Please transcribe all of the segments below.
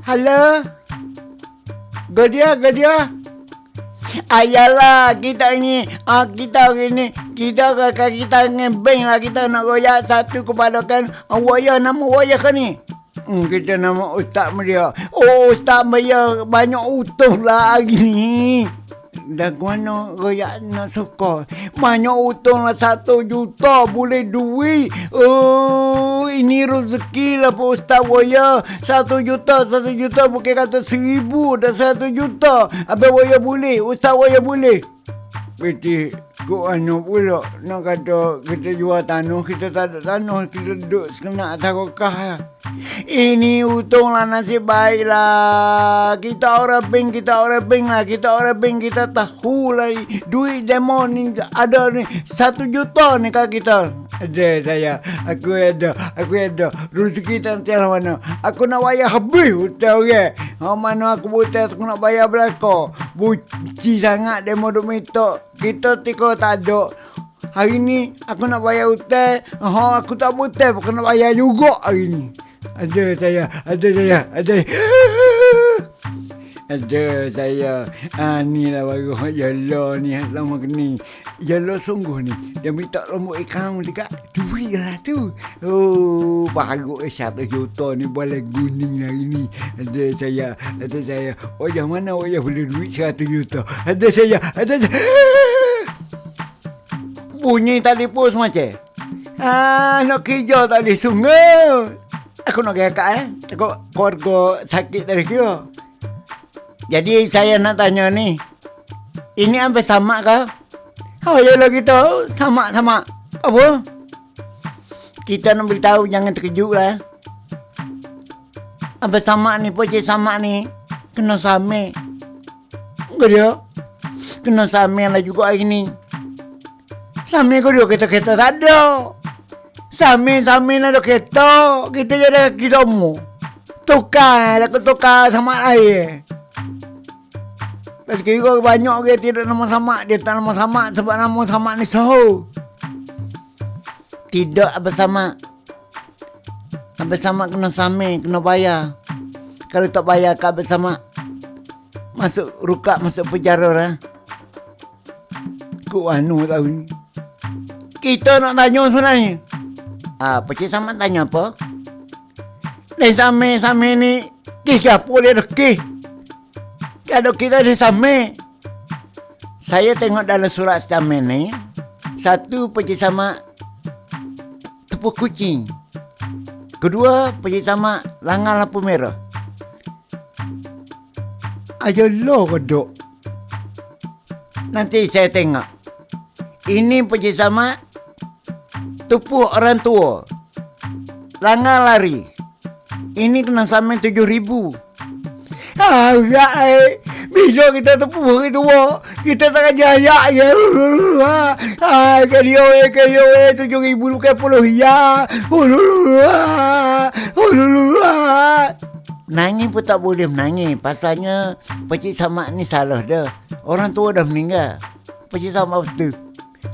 Halo? Godia, Godia? Ayalah, kita ni, ah, kita hari ni, kita kakak kita ngembeng lah, kita nak royak satu kepada kan, ah, waya nama waya kan ni? Hmm, kita nama Ustaz Maria. Oh, Ustaz Maria banyak utuh lah hari ni. Dan mana royak nak suka? Banyak utang lah satu juta boleh duit. Oh, ini rezeki lah Pak Ustaz Waya. Satu juta, satu juta bukan kata seribu dah satu juta. Habis Waya boleh, Ustaz Waya boleh. Beti, kau anu pula nak kata kita jual tanah, kita tak ada tanah, kita duduk sekenak takokah. Ini untung lah nasib baik lah. Kita orang bank, kita orang bank lah. Kita orang bank, kita tahu lah. Duit demo ni ada ni. Satu juta ni kak kita. Ada saya. Aku ada. Aku ada. Rezeki nanti lah mana. Aku nak bayar habis hutang orang. Okay? mana aku buta aku nak bayar belakang. Buci sangat demo duk minta. Kita tiko tak ada. Hari ni aku nak bayar hutang. Ha, aku tak buta. Aku nak bayar juga hari ni. Ada saya, ada saya, ada. Ada saya. Ah ni lah baru Yolo ni lama ni. Yolo sungguh ni. Dia minta lombok ikan dekat duit lah tu. Oh, baru eh satu juta ni boleh guning hari ni. Ada saya, ada saya. Yang mana yang boleh duit satu juta? Ada saya, ada saya. Bunyi tali pos macam. Ah, nak kerja tali sungai. Aku nak kaya eh. Aku keluarga sakit dari kira. Jadi saya nak tanya ni. Ini apa sama ke? Oh ya lah kita sama-sama. Apa? Kita nak beritahu jangan terkejut lah. Apa sama ni? Pocik sama ni. Kena sama. Enggak dia. Kena sama lah juga hari ni. Sama kau dia kita-kita tak ada. Samin-samin ada kereta. Kita jadi kita mu. Tukar. Aku tukar sama lain. Tapi kira banyak ke tidak nama sama. Dia tak nama sama sebab nama sama ni soho. Tidak bersama. Bersama kena sami, kena bayar. Kalau tak bayar kau bersama. Masuk rukak, masuk penjara lah. Kau anu tahu ni. Kita nak tanya sebenarnya. Ah, Pakcik Samad tanya apa? Ni same-same ni Kih apa dia dah? Kalau kita di same Saya tengok dalam surat same ni Satu Pakcik Samad Tepuk kucing Kedua Pakcik Samad Langar lampu merah Ayo lo kodok Nanti saya tengok Ini Pakcik Samad tepuk orang tua. Langar lari. Ini kena sampai tujuh ribu. Enggak eh. Bila kita tepuk itu, kita tak jaya ya. Ah, kalian eh, kalian eh, tujuh ribu bukan puluh ya. Nangis pun tak boleh menangis. Pasalnya, Pakcik Samad ni salah dah. Orang tua dah meninggal. Pakcik Samad betul.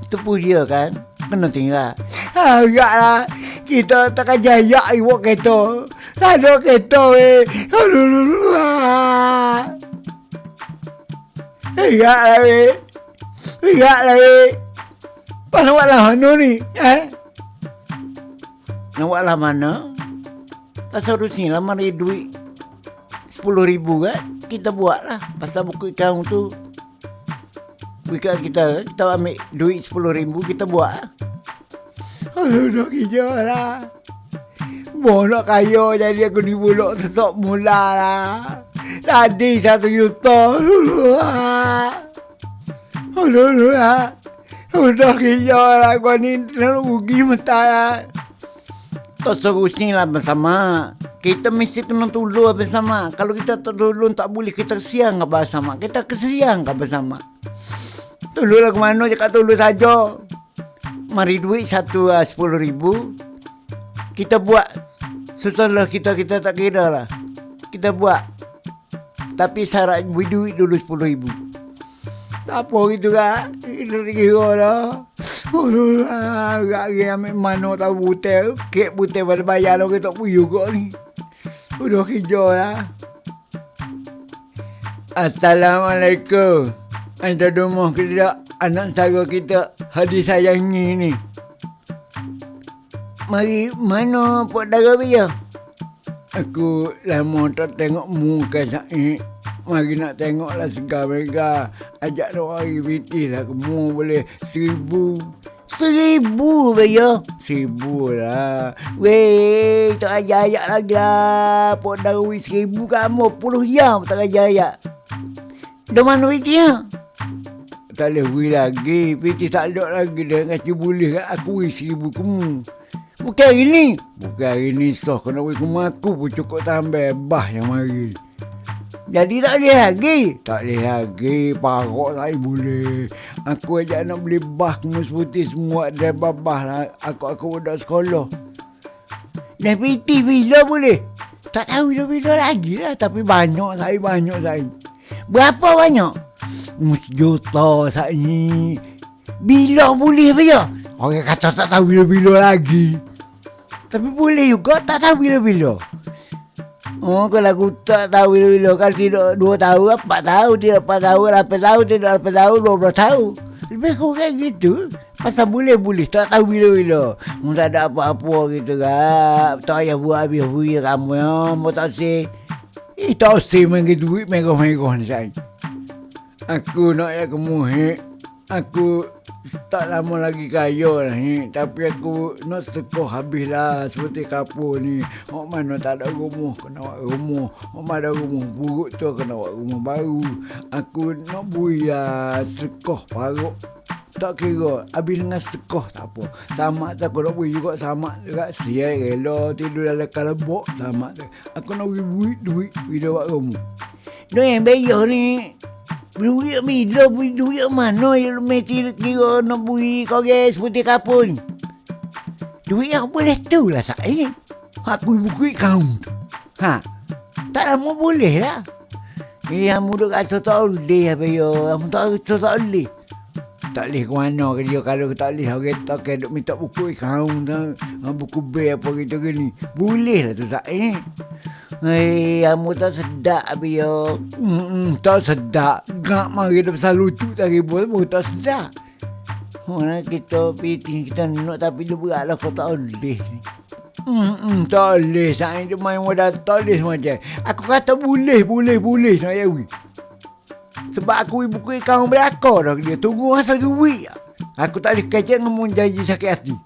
Tepuk dia kan. Kena tinggal. Agaklah kita takkan jaya ibu kereta. Aduh. Agaklah eh. Agaklah eh. Pas nak buat lah mana ni? Eh? Nak buat lah mana? Pasal rusi lah mari duit sepuluh ribu kan? Kita buat lah. Pasal buku ikan tu. Buku kita, kita ambil duit sepuluh ribu, kita buat lah. Aduh, nak kerja lah. Mau nak kaya jadi aku ni buluk sesok mula lah. Tadi satu juta. Aduh, aduh, lah. Udah kerja lah. Kau ni nak rugi mata lah. Tak serusing lah bersama. Kita mesti kena tolong bersama. Kalau kita tolong tak boleh kita siang ke bersama. Kita kesiang ke bersama. Tolonglah ke mana cakap tolong saja mari duit satu uh, sepuluh ribu kita buat setelah kita kita tak kira lah. Kita buat. Tapi syarat beri duit dulu sepuluh ribu. Tak apa gitu lah. Kita tak kira lah. Aduh lah, agak lagi ambil mana tak butel. Kek butel pada bayar lah kita pun juga ni. Udah kerja lah. Assalamualaikum. Anda ke tidak? Anak saudara kita hadis sayangi ni? Mari mana Pak Dara Bia? Aku lama tak tengok muka Said. Mari nak tengoklah segar mereka. Ajak nak hari piti lah. Kamu boleh seribu. Seribu Bia? Seribu lah. Weh, tak ajak-ajak lagi lah. Pak Dara Bia seribu kamu. Puluh jam tak ajak-ajak. Dah mana piti ya? Tak boleh lagi. Piti tak ada lagi dah. Kata boleh kat aku seribu kamu. Bukan hari ni. Bukan hari ni soh. Kena beri kamu aku pun cukup tambah bah yang mari. Jadi tak boleh lagi. Tak boleh lagi. Parok tak boleh. Aku ajak nak beli bah kamu seputih semua. Dan babah lah. Aku aku budak sekolah. Dan piti bila boleh? Tak tahu bila-bila lagi lah. Tapi banyak saya, banyak saya. Berapa banyak? Hmm, sejuta saat ni. Bila boleh apa Orang kata tak tahu bila-bila lagi. Tapi boleh juga tak tahu bila-bila. Oh, kalau aku tak tahu bila-bila. Kalau tidak dua tahun, empat tahun, tidak empat tahun, lapan tahun, tidak lapan tahun, dua belas tahun. Lebih kurang gitu. Pasal boleh-boleh, tak tahu bila-bila. Mu tak ada apa-apa gitu kan. Tak payah buat habis-habis kamu ya. Mu tak sih. Eh, tak usah main duit megah-megah ni saya. Aku nak ya kemuhik. Aku tak lama lagi kaya lah ni. Tapi aku nak sekoh habis lah seperti kapur ni. Mak mana tak ada rumah, kena buat rumah. Mak mana ada rumah buruk tu, kena buat rumah baru. Aku nak bui lah sekoh paruk tak kira habis dengan sekoh tak apa sama tak aku nak beri juga sama juga siap rela tidur dalam kalabok sama tu aku nak beri duit duit bila buat kamu no yang bayar ni duit bila beri duit mana yang mesti kira nak beri kau guys putih kapun? Duit yang boleh tu lah saya aku buku kau ha tak lama boleh lah. Eh, kamu duduk kat sotok oleh apa ya? Kamu tak sotok oleh tak boleh ke mana ke dia kalau tak boleh orang tak ke duk minta buku ha, buku B apa gitu ke ni boleh lah tu eh Hei, kamu tak sedap abi yo. Hmm, tak sedap. Gak mari dah pasal lucu tak ribu pun tak sedap. Mana kita piti kita nak tapi dia berat lah kau tak boleh ni. Hmm, tak boleh. Saya dia main wadah tak boleh macam. Aku kata boleh, boleh, boleh nak ya wih. Sebab aku ibu kuih kau beraka dah dia. Tunggu masa duit. Aku tak boleh kecek ngomong janji sakit hati.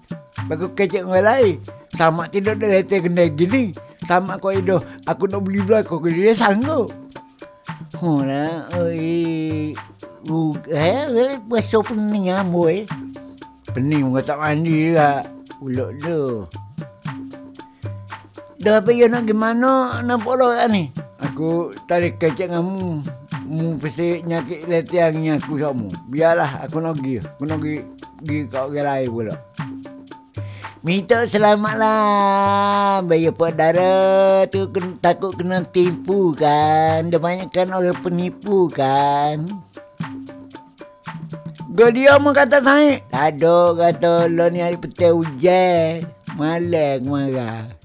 Bagus kecek orang lain. Sama tidak ada letak kena gini. Sama kau itu. Aku nak beli belakang. Kau dia sanggup. Lah. Oi. Uh, eh, pasal pening ambo eh. Pening muka tak mandi juga. Ulok tu. Dah apa ya nak gimana nak follow kan ni? Aku tarik kecek kamu mu pesi nyakit letiangnya aku sama. Biarlah aku nak pergi. Aku nak pergi, pergi ke orang lain pula. Minta selamat lah. Bayar perdara tu kena, takut kena tipu kan. Dia banyak kan orang penipu kan. Gak dia mau kata saya. Tak ada kata lo ni hari petai hujan. Malang marah.